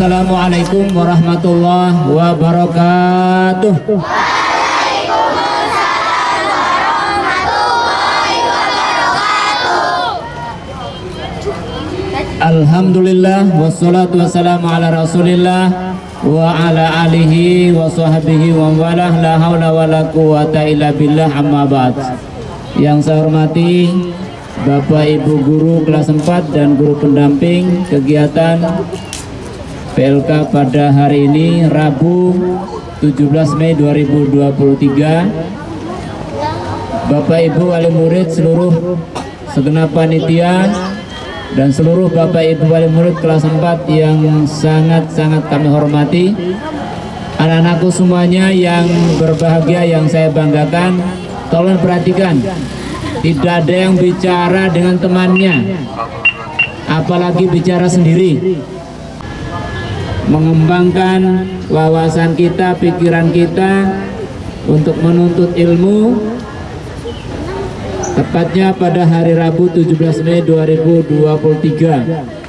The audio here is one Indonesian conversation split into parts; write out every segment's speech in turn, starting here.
Assalamualaikum warahmatullahi wabarakatuh. Alhamdulillah wassalatu wassalamu ala rasulillah wa ala alihi wa sahbihi wa walah la hawla wa la quwata illa billah amma ba'd yang saya hormati Bapak Ibu Guru kelas 4 dan guru pendamping kegiatan PLK pada hari ini Rabu 17 Mei 2023 Bapak Ibu wali murid seluruh segenap panitia dan seluruh Bapak Ibu wali murid kelas 4 yang sangat-sangat kami hormati. Anak-anakku semuanya yang berbahagia yang saya banggakan tolong perhatikan tidak ada yang bicara dengan temannya apalagi bicara sendiri mengembangkan wawasan kita, pikiran kita untuk menuntut ilmu tepatnya pada hari Rabu 17 Mei 2023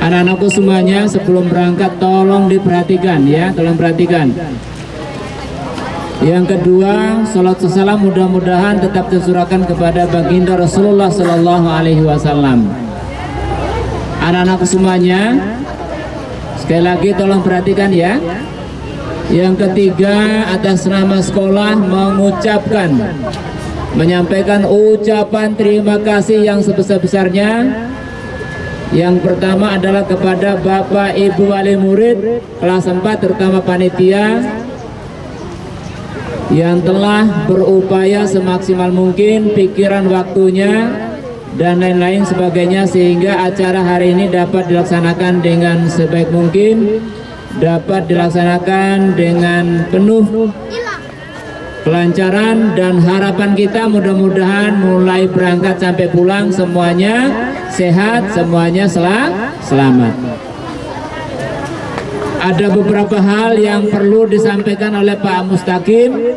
anak-anakku semuanya sebelum berangkat tolong diperhatikan ya tolong perhatikan. Yang kedua salat salam mudah-mudahan tetap tersurahkan kepada baginda Rasulullah Sallallahu Alaihi Wasallam. Anak-anakku semuanya sekali lagi tolong perhatikan ya. Yang ketiga atas nama sekolah mengucapkan menyampaikan ucapan terima kasih yang sebesar-besarnya. Yang pertama adalah kepada Bapak Ibu wali murid kelas 4 terutama panitia yang telah berupaya semaksimal mungkin pikiran waktunya dan lain-lain sebagainya sehingga acara hari ini dapat dilaksanakan dengan sebaik mungkin dapat dilaksanakan dengan penuh kelancaran dan harapan kita mudah-mudahan mulai berangkat sampai pulang semuanya sehat semuanya sel selamat. Ada beberapa hal yang perlu disampaikan oleh Pak Mustaqim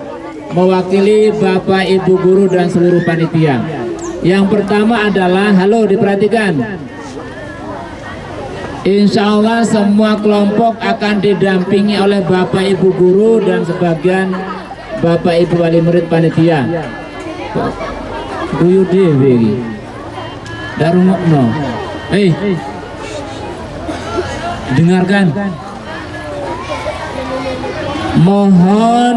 mewakili Bapak Ibu Guru dan seluruh panitia yang pertama adalah halo diperhatikan Insya Allah semua kelompok akan didampingi oleh Bapak Ibu Guru dan sebagian Bapak Ibu wali murid panitia. Guyu dhewe iki. Darungokno. Hei. Dengarkan. Mohon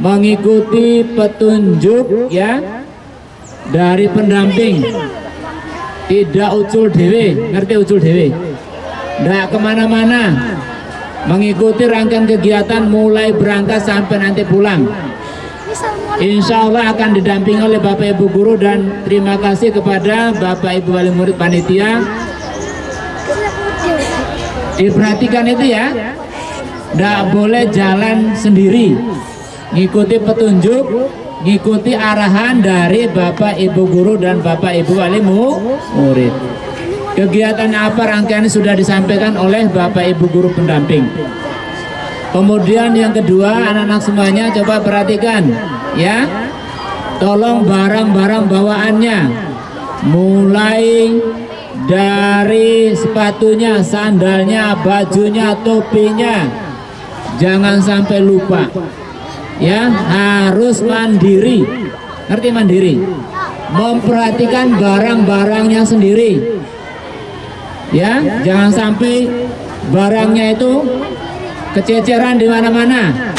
mengikuti petunjuk ya dari pendamping. Tidak ucul dewe, ngerti ucul dewe? Tidak ke mana-mana. Mengikuti rangkaian kegiatan mulai berangkat sampai nanti pulang. Insya Allah akan didampingi oleh Bapak Ibu Guru dan terima kasih kepada Bapak Ibu Wali Murid Panitia. Diperhatikan itu ya. Tidak boleh jalan sendiri. Ngikuti petunjuk ngikuti arahan dari Bapak Ibu Guru dan Bapak Ibu Wali Murid Kegiatan apa rangkaian sudah disampaikan oleh Bapak Ibu Guru pendamping. Kemudian yang kedua anak-anak semuanya coba perhatikan ya. Tolong barang-barang bawaannya mulai dari sepatunya, sandalnya, bajunya, topinya. Jangan sampai lupa. Ya, harus mandiri. Ngerti mandiri? Memperhatikan barang-barangnya sendiri ya jangan sampai barangnya itu kececeran di mana-mana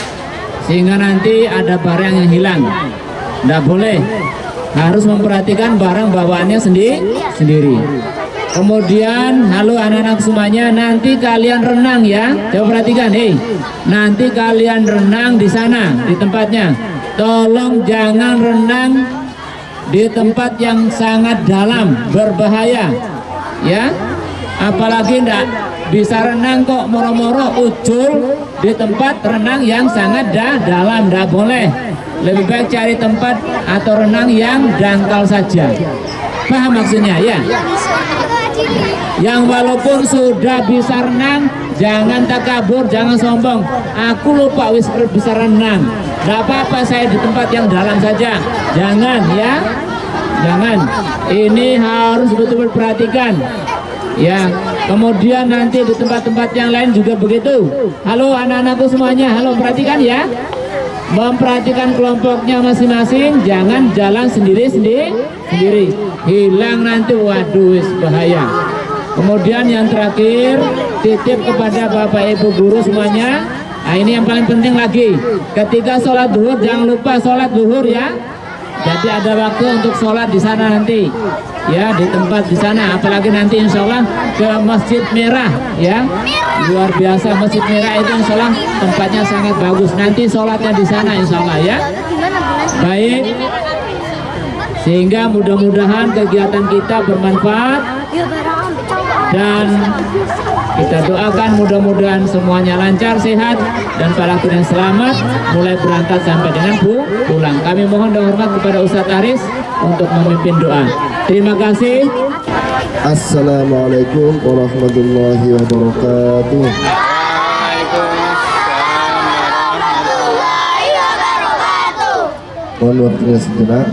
sehingga nanti ada barang yang hilang tidak boleh harus memperhatikan barang bawaannya sendiri sendiri kemudian halo anak-anak semuanya nanti kalian renang ya. Coba perhatikan hei. Nanti kalian renang di sana di tempatnya. Tolong jangan renang di tempat yang sangat dalam berbahaya. Ya. Apalagi enggak bisa renang kok moro-moro ujul di tempat renang yang sangat dah dalam enggak boleh. Lebih baik cari tempat atau renang yang dangkal saja. Paham maksudnya? Ya yang walaupun sudah bisa renang jangan takabur jangan sombong. Aku lupa wis bisa renang. Enggak apa-apa saya di tempat yang dalam saja. Jangan ya. Jangan. Ini harus betul-betul perhatikan. Ya. Kemudian nanti di tempat-tempat yang lain juga begitu. Halo anak-anakku semuanya. Halo perhatikan ya memperhatikan kelompoknya masing-masing. Jangan jalan sendiri-sendiri sendiri. Hilang nanti waduh bahaya. Kemudian yang terakhir titip kepada bapak ibu guru semuanya. Nah ini yang paling penting lagi. Ketika sholat duhur jangan lupa sholat duhur ya jadi ada waktu untuk sholat di sana nanti. Ya di tempat di sana. Apalagi nanti insya Allah ke Masjid Merah ya. Luar biasa Masjid Merah itu insya Allah tempatnya sangat bagus. Nanti sholatnya di sana insya Allah ya. Baik. Sehingga mudah-mudahan kegiatan kita bermanfaat. Dan kita doakan mudah-mudahan semuanya lancar, sehat dan para yang selamat mulai berangkat sampai dengan pulang. Kami mohon dan hormat kepada Ustadz Aris untuk memimpin doa. Terima kasih. Assalamualaikum warahmatullahi wabarakatuh. Mohon waktunya sejenak.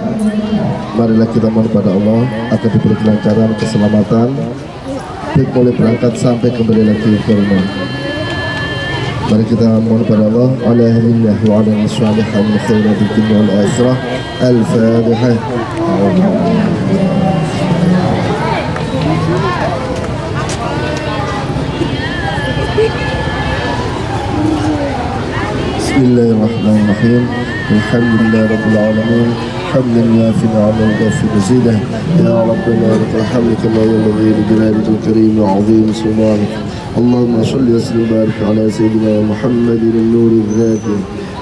Marilah kita mohon pada Allah agar diberi kelancaran, keselamatan, baik mulai berangkat sampai kembali lagi ke rumah. Mari kita mohon pada Allah ala hamillah wa ala salihah min khairati dunya wal akhirah. Al-Fatihah. بسم الله الرحمن الرحيم الحمد لله رب العالمين حمدا يافي نعمه ويغفر مزيده. يا ربنا لك الحمد كما ينبغي لجلالك الكريم وعظيم سلطانك اللهم صل وسلم وبارك على سيدنا محمد النور الذاتي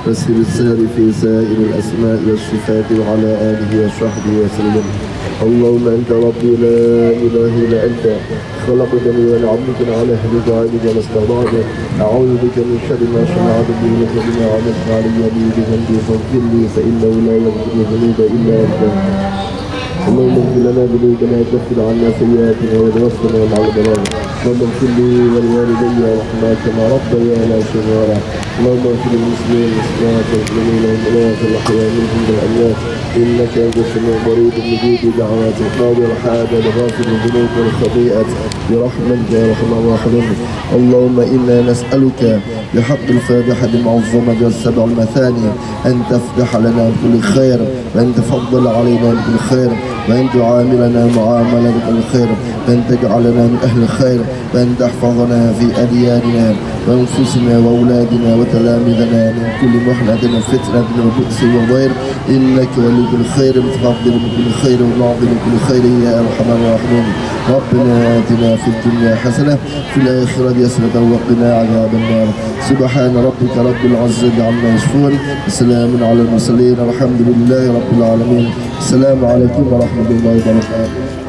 وسر السار في سائر الأسماء والصفات وعلى آله وصحبه وسلم. اللهم انت ربي لا اله الا انت. خلقتني وأنا عبدك على اهلك وعبدك ما استطعت اعوذ بك من شر ما صنعت به لك بما عملت علي به بذنبي فاغفر لي فانه لا يغفر الذنوب الا انت. اللهم اغفر لنا ذنوبنا وكفر عنا سيئاتنا وتوفنا مع البلاغ اللهم اغفر لي ولوالدي ورحمة كما ربيانا صغارا اللهم اغفر للمسلمين والمسلمات والمؤمنين والمؤمنات الاحياء منهم والأموات. إنك أنت السميع القريب المجيب دعوات القاضي الحاجة لغافر الذنوب والخطيئة برحمتك يا أرحم الراحمين. اللهم إنا نسألك بحق الفاتحة المعظمة والسبع المثاني أن تفتح لنا بكل خير وأن تفضل علينا بكل خير. وان تعاملنا معاملة بالخير وان تجعلنا من أهل الخير وان تحفظنا في أدياننا وانفسنا وأولادنا وتلامذنا من كل محنة وفتنة وبؤس وضير إنك ولي كل خير متفضل بكل خير ومعظم كل خير يا أرحم الراحمين. ربنا آتنا في الدنيا حسنة في الآخرة حسنة وقنا عذاب النار. سبحان ربك رب العزة عما يصفون وسلام على المرسلين الحمد لله رب العالمين. السلام عليكم ورحمة Nag-viral na tayo.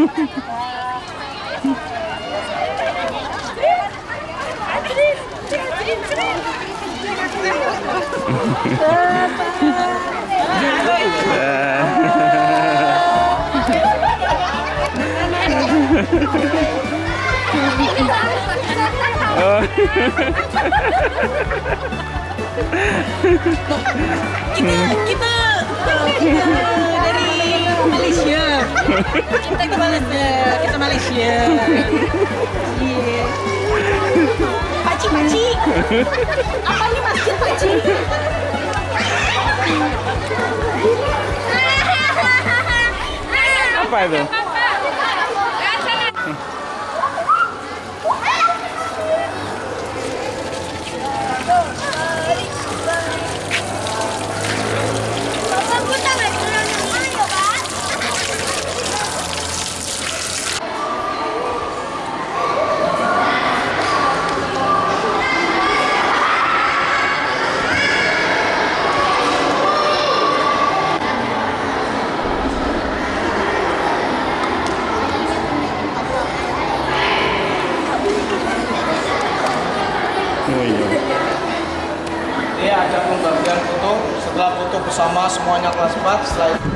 Kita kita kita dari Malaysia. Kita ke Malaysia kita Malaysia. Iya. Pakcik pakcik. Apa ni masjid pakcik? Apa itu? Oh iya. Ini ada pembagian foto. Setelah foto bersama semuanya kelas 4, setelah itu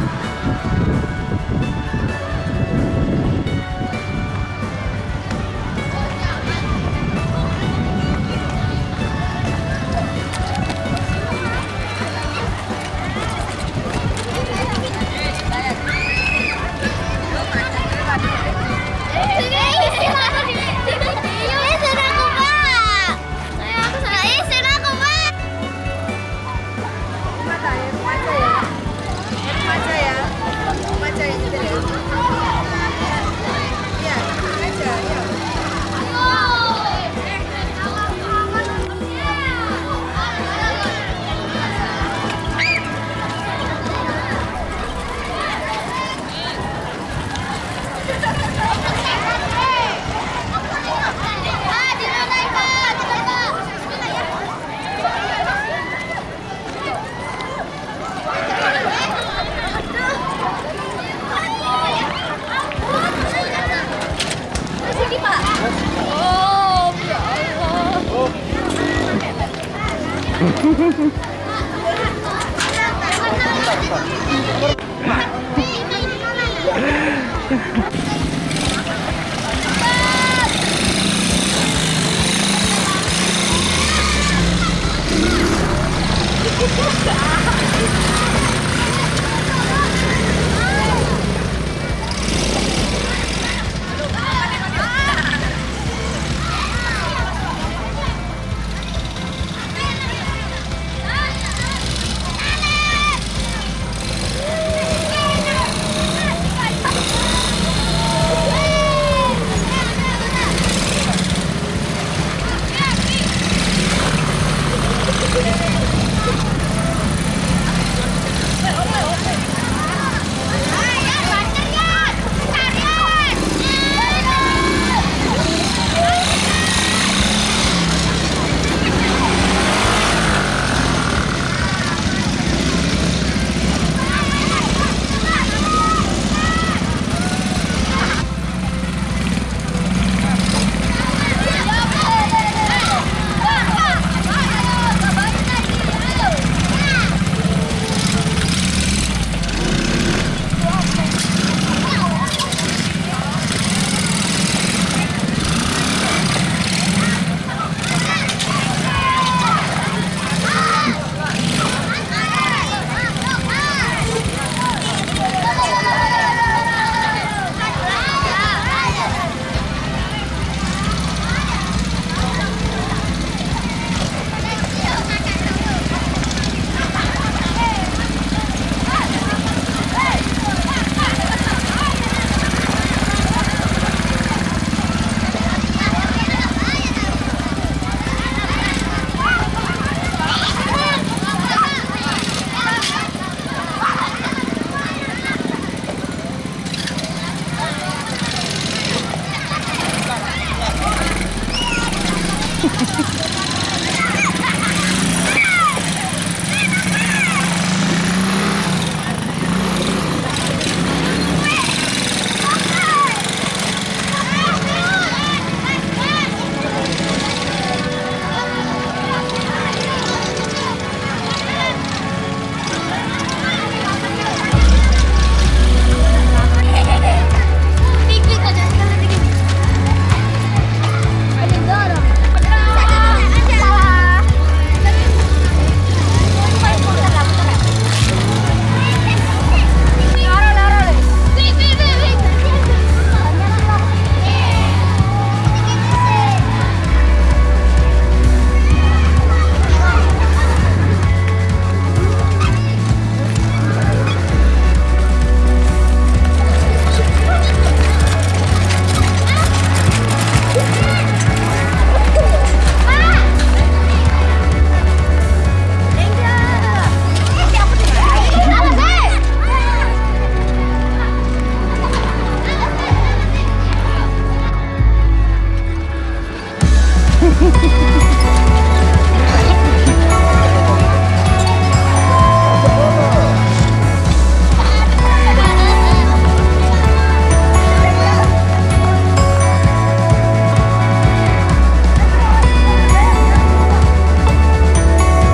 Ha ha ha.